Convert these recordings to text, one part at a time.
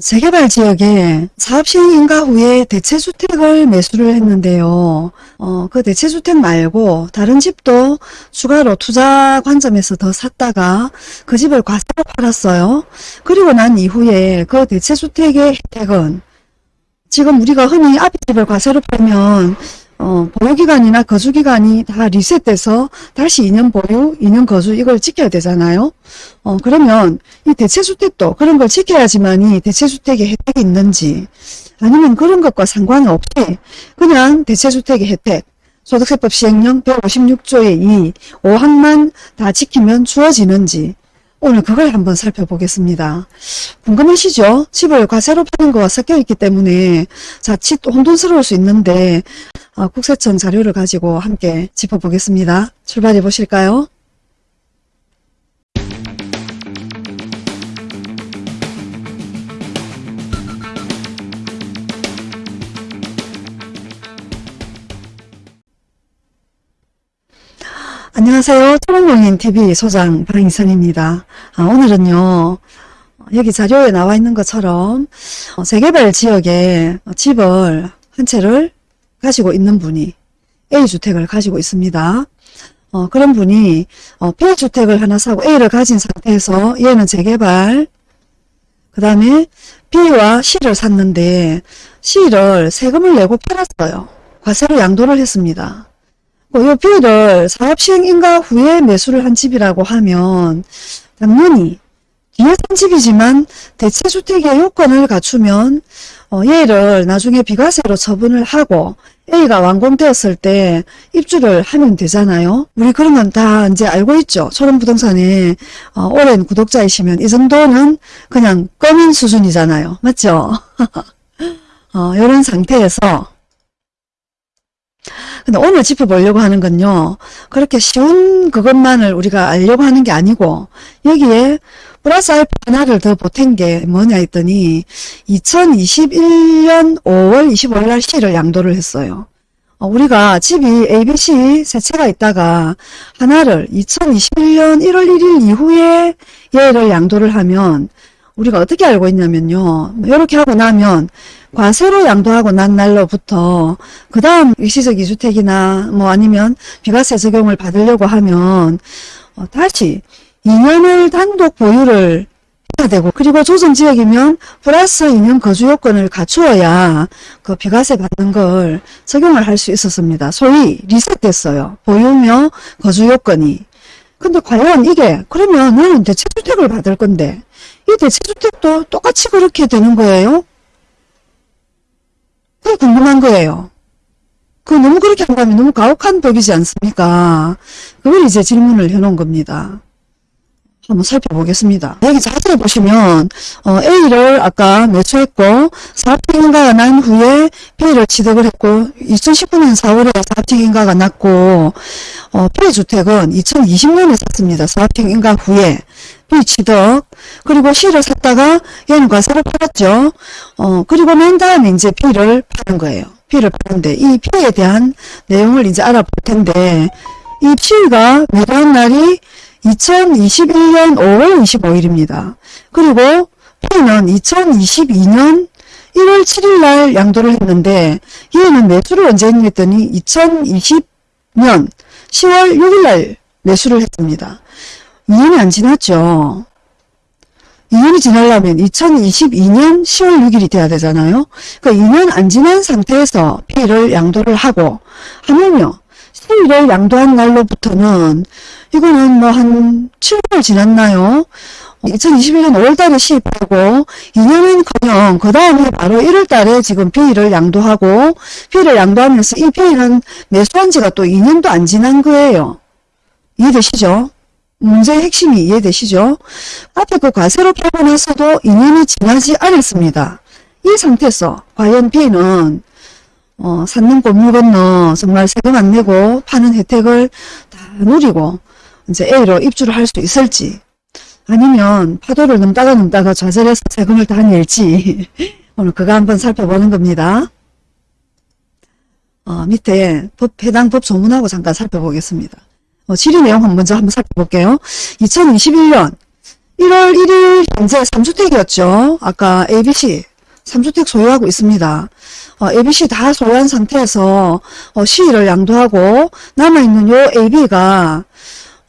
재개발 지역에 사업 시행 인가 후에 대체주택을 매수를 했는데요. 어, 그 대체주택 말고 다른 집도 추가로 투자 관점에서 더 샀다가 그 집을 과세로 팔았어요. 그리고 난 이후에 그 대체주택의 혜택은 지금 우리가 흔히 앞에 집을 과세로 팔면 어, 보유기간이나 거주기간이 다 리셋돼서 다시 2년 보유, 2년 거주 이걸 지켜야 되잖아요. 어, 그러면 이 대체주택도 그런 걸 지켜야지만이 대체주택의 혜택이 있는지 아니면 그런 것과 상관이 없이 그냥 대체주택의 혜택, 소득세법 시행령 156조의 2, 5항만 다 지키면 주어지는지 오늘 그걸 한번 살펴보겠습니다. 궁금하시죠? 집을 과세로 파는 거와 섞여 있기 때문에 자칫 혼돈스러울 수 있는데 어, 국세청 자료를 가지고 함께 짚어보겠습니다. 출발해 보실까요? 안녕하세요. 토론공인TV 소장 방희선입니다. 아, 오늘은요. 여기 자료에 나와 있는 것처럼 어, 재개발 지역에 집을 한 채를 가지고 있는 분이 A주택을 가지고 있습니다. 어, 그런 분이 어, B주택을 하나 사고 A를 가진 상태에서 얘는 재개발 그 다음에 B와 C를 샀는데 C를 세금을 내고 팔았어요. 과세로 양도를 했습니다. 뭐, 요 B를 사업시행 인가 후에 매수를 한 집이라고 하면 당연히 뒤에 산 집이지만 대체주택의 요건을 갖추면 어, 얘를 나중에 비과세로 처분을 하고 A가 완공되었을 때 입주를 하면 되잖아요. 우리 그런 건 다 이제 알고 있죠. 초롱부동산에 어, 오랜 구독자이시면 이 정도는 그냥 꺼민 수준이잖아요. 맞죠? 어, 이런 상태에서 근데 오늘 짚어보려고 하는 건요. 그렇게 쉬운 그것만을 우리가 알려고 하는 게 아니고 여기에 플러스 알파 하나를 더 보탠 게 뭐냐 했더니 2021년 5월 25일 날 C를 양도를 했어요. 어, 우리가 집이 ABC 세 채가 있다가 하나를 2021년 1월 1일 이후에 얘를 양도를 하면 우리가 어떻게 알고 있냐면요. 이렇게 하고 나면 과세로 양도하고 난 날로부터 그 다음 일시적 2주택이나 뭐 아니면 비과세 적용을 받으려고 하면 어, 다시 2년을 단독 보유를 해야 되고 그리고 조정지역이면 플러스 2년 거주 요건을 갖추어야 그 비과세 받는 걸 적용을 할 수 있었습니다. 소위 리셋됐어요. 보유며 거주 요건이. 근데 과연 이게 그러면 나는 대체주택을 받을 건데 이 대체주택도 똑같이 그렇게 되는 거예요? 그게 궁금한 거예요. 그 너무 그렇게 한다면 너무 가혹한 법이지 않습니까? 그걸 이제 질문을 해놓은 겁니다. 한번 살펴보겠습니다. 여기 자세히 보시면 어, A를 아까 매수했고 사업행인가가 난 후에 B를 취득을 했고 2019년 4월에 사업행인가가 났고 어, B주택은 2020년에 샀습니다. 사업행인가 후에 B 취득 그리고 C를 샀다가 얘는 과세를 팔았죠. 어, 그리고 난 다음에 이제 B를 파는 거예요. B를 파는데 이 B에 대한 내용을 이제 알아볼 텐데 이 B가 매도한 날이 2021년 5월 25일입니다. 그리고 P는 2022년 1월 7일 날 양도를 했는데 얘는 매수를 언제 했더니 2020년 10월 6일 날 매수를 했습니다. 2년이 안 지났죠. 2년이 지나려면 2022년 10월 6일이 돼야 되잖아요. 그러니까 2년 안 지난 상태에서 P를 양도를 하고 하면요. C를 양도한 날로부터는 이거는 뭐 한 7개월 지났나요? 2021년 5월달에 시입하고 2년은커녕 그 다음에 바로 1월달에 지금 B를 양도하고 B를 양도하면서 이 B는 매수한 지가 또 2년도 안 지난 거예요. 이해되시죠? 문제의 핵심이 이해되시죠? 앞에 그 과세로 팔고 나서도 2년이 지나지 않았습니다. 이 상태에서 과연 B는 어, 샀는 골물 건너 정말 세금 안 내고 파는 혜택을 다 누리고 이제 A로 입주를 할 수 있을지 아니면 파도를 넘다가 넘다가 좌절해서 세금을 다 낼지 오늘 그거 한번 살펴보는 겁니다. 어, 밑에 법, 해당 법 조문하고 잠깐 살펴보겠습니다. 어, 질의 내용 먼저 한번 살펴볼게요. 2021년 1월 1일 현재 3주택이었죠. 아까 ABC 3주택 소유하고 있습니다. 어, ABC 다 소유한 상태에서 어, 시위를 양도하고 남아있는 요 AB가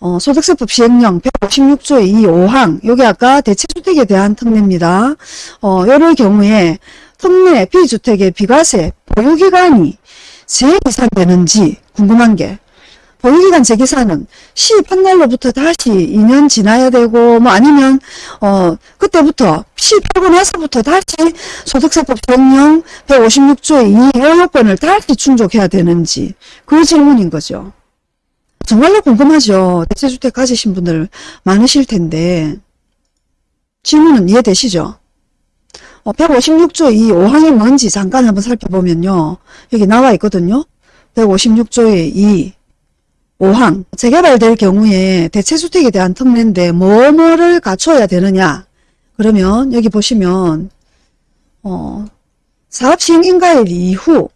어, 소득세법 시행령 156조 2 5항 요게 아까 대체주택에 대한 특례입니다. 어, 요럴 경우에 특례 B주택의 비과세 보유기간이 재계산되는지 궁금한 게 보유기간 재계산은 시입한 날로부터 다시 2년 지나야 되고 뭐 아니면 어 그때부터 시입하고 나서부터 다시 소득세법 시행령 156조의 2요 요건을 다시 충족해야 되는지 그 질문인 거죠. 정말로 궁금하죠. 대체주택 가지신 분들 많으실 텐데 질문은 이해되시죠? 어, 156조 이 5항이 뭔지 잠깐 한번 살펴보면요. 여기 나와 있거든요. 156조의 2 5항 재개발될 경우에 대체주택에 대한 특례인데 뭐뭐를 갖춰야 되느냐 그러면 여기 보시면 어, 사업시행 인가일 이후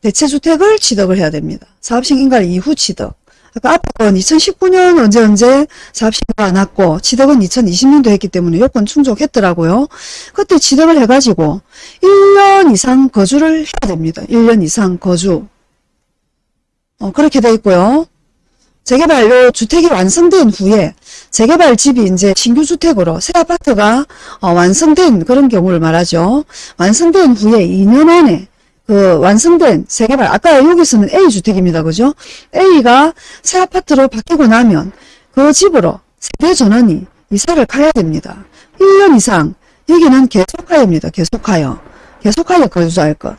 대체주택을 취득을 해야 됩니다. 사업시행 인가일 이후 취득 아까 앞에 건 2019년 언제 언제 사업시행가 안 왔고 취득은 2020년도 했기 때문에 요건 충족했더라고요. 그때 취득을 해가지고 1년 이상 거주를 해야 됩니다. 1년 이상 거주 어, 그렇게 돼 있고요. 재개발로 주택이 완성된 후에 재개발 집이 이제 신규 주택으로 새 아파트가 어, 완성된 그런 경우를 말하죠. 완성된 후에 2년 안에 그 완성된 재개발 아까 여기서는 A 주택입니다. 그죠? A가 새 아파트로 바뀌고 나면 그 집으로 세대 전원이 이사를 가야 됩니다. 1년 이상 여기는 계속하여입니다. 계속하여 계속하여 거주할 것.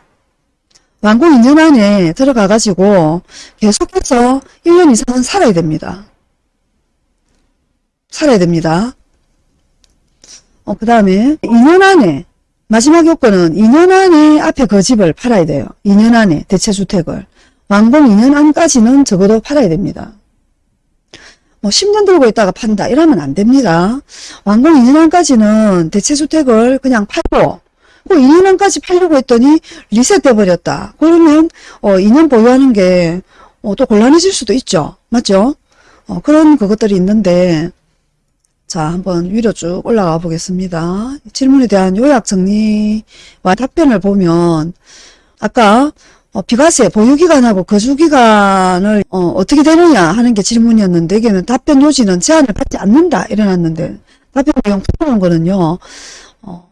완공 2년 안에 들어가 가지고 계속해서 1년 이상은 살아야 됩니다. 살아야 됩니다. 어, 그 다음에 2년 안에 마지막 요건은 2년 안에 앞에 그 집을 팔아야 돼요. 2년 안에 대체주택을. 완공 2년 안까지는 적어도 팔아야 됩니다. 뭐 10년 들고 있다가 판다 이러면 안 됩니다. 완공 2년 안까지는 대체주택을 그냥 팔고 그 2년 안까지 팔려고 했더니 리셋돼 버렸다. 그러면 어 2년 보유하는 게또 어 곤란해질 수도 있죠. 맞죠? 어 그런 그것들이 있는데 자 한번 위로 쭉 올라가 보겠습니다. 질문에 대한 요약 정리와 답변을 보면 아까 어, 비과세 보유기간하고 거주기간을 어, 떻게 되느냐 하는 게 질문이었는데 여기는 답변 요지는 제한을 받지 않는다 이래놨는데 답변 내용 풀어놓은 거는요. 어,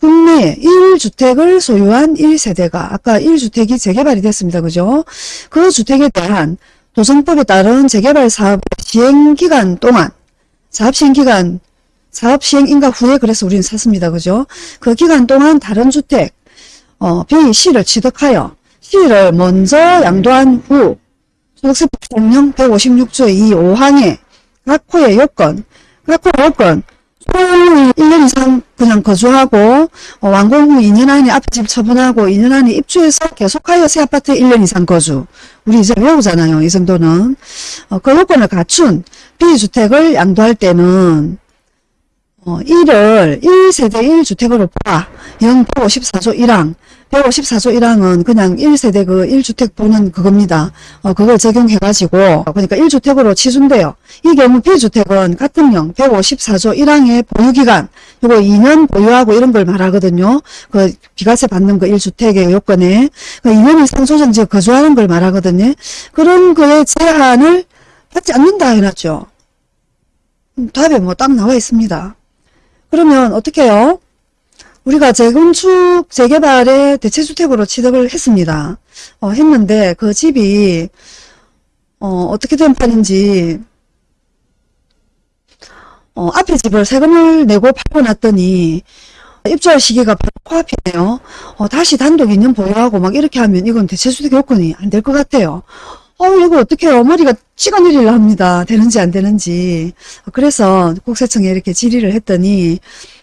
국내 1주택을 소유한 1세대가 아까 1주택이 재개발이 됐습니다. 그죠? 그 주택에 대한 도정법에 따른 재개발 사업 시행기간 동안 사업시행기간 사업시행인가 후에 그래서 우리는 샀습니다. 그죠? 그 기간 동안 다른 주택 어, B, C를 취득하여 C를 먼저 양도한 후 소득세법 시행령 156조 2 5항의 각 호의 요건 각 호의 요건 소유 1년 이상 그냥 거주하고 어, 완공 후 2년 안에 앞에 집 처분하고 2년 안에 입주해서 계속하여 새 아파트에 1년 이상 거주 우리 이제 외우잖아요 이 정도는 어, 그 요건을 갖춘 B주택을 양도할 때는 어, 1을 1세대 1주택으로 봐. 영 154조 1항. 154조 1항은 그냥 1세대 그 1주택 보는 그겁니다. 어, 그걸 적용해가지고, 그러니까 1주택으로 치준대요. 이 경우 B주택은 같은 령 154조 1항의 보유기간, 요거 2년 보유하고 이런 걸 말하거든요. 그 비과세 받는 그 1주택의 요건에. 그 2년 이상 조정지에 거주하는 걸 말하거든요. 그런 거에 제한을 받지 않는다 해놨죠. 음, 답에 뭐딱 나와 있습니다. 그러면 어떻게 해요? 우리가 재건축, 재개발에 대체주택으로 취득을 했습니다. 어, 했는데 그 집이 어, 어떻게 된 판인지 어, 앞에 집을 세금을 내고 팔고 났더니 입주할 시기가 바로 코앞이네요. 어, 다시 단독 2년 보유하고 막 이렇게 하면 이건 대체주택 요건이 안 될 것 같아요. 어, 이거 어떻게 해요? 머리가 찍어 내리려 합니다. 되는지 안 되는지. 그래서 국세청에 이렇게 질의를 했더니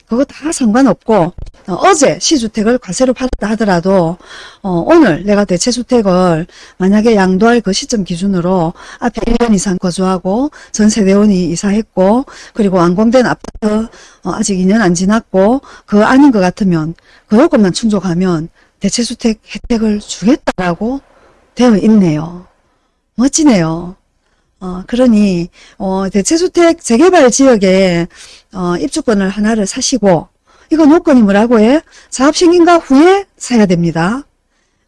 그거 다 상관없고 어, 제 시주택을 과세로 팔았다 하더라도 어, 오늘 내가 대체주택을 만약에 양도할 그 시점 기준으로 앞에 1년 이상 거주하고 전세대원이 이사했고 그리고 완공된 아파트 어, 아직 2년 안 지났고 그 아닌 것 같으면 그 요건만 충족하면 대체주택 혜택을 주겠다라고 되어 있네요. 멋지네요. 어, 그러니, 어, 대체주택 재개발 지역에, 어, 입주권을 하나를 사시고, 이거 요건이 뭐라고 해? 사업승인가 후에 사야 됩니다.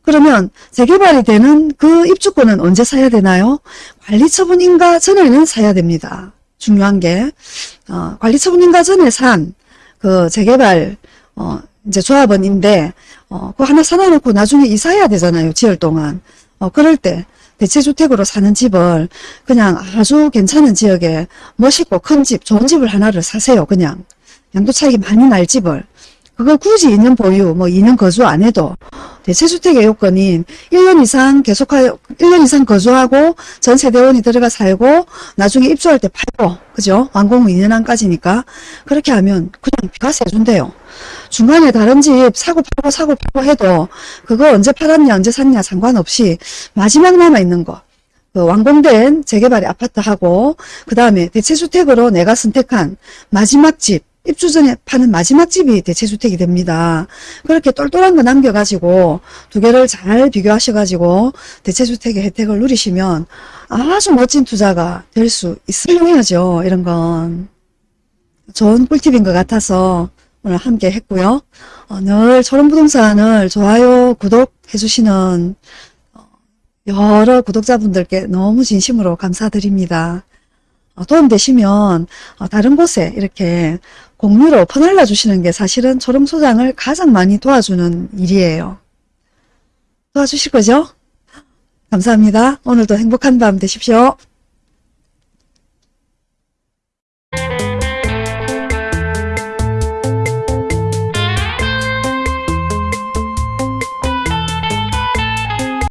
그러면 재개발이 되는 그 입주권은 언제 사야 되나요? 관리처분 인가 전에는 사야 됩니다. 중요한 게, 어, 관리처분 인가 전에 산, 그 재개발, 어, 이제 조합원인데, 어, 그거 하나 사놔놓고 나중에 이사해야 되잖아요. 지을 동안. 어, 그럴 때, 대체주택으로 사는 집을 그냥 아주 괜찮은 지역에 멋있고 큰 집, 좋은 집을 하나를 사세요. 그냥. 양도 차익이 많이 날 집을. 그걸 굳이 2년 보유, 뭐 2년 거주 안 해도 대체주택의 요건인 1년 이상 계속하여, 1년 이상 거주하고 전 세 대원이 들어가 살고 나중에 입주할 때 팔고, 그죠? 완공 후 2년 안까지니까. 그렇게 하면 그냥 비과세 해준대요. 중간에 다른 집 사고 팔고 사고 팔고 해도 그거 언제 팔았냐 언제 샀냐 상관없이 마지막 남아있는 거. 그 완공된 재개발의 아파트하고 그 다음에 대체주택으로 내가 선택한 마지막 집 입주 전에 파는 마지막 집이 대체주택이 됩니다. 그렇게 똘똘한 거 남겨가지고 두 개를 잘 비교하셔가지고 대체주택의 혜택을 누리시면 아주 멋진 투자가 될 수 있으려야죠. 이런 건 좋은 꿀팁인 것 같아서 오늘 함께 했고요. 어, 늘 초롱부동산을 좋아요, 구독해 주시는 어, 여러 구독자분들께 너무 진심으로 감사드립니다. 어, 도움되시면 어, 다른 곳에 이렇게 공유로 퍼날라 주시는 게 사실은 초롱 소장을 가장 많이 도와주는 일이에요. 도와주실 거죠? 감사합니다. 오늘도 행복한 밤 되십시오.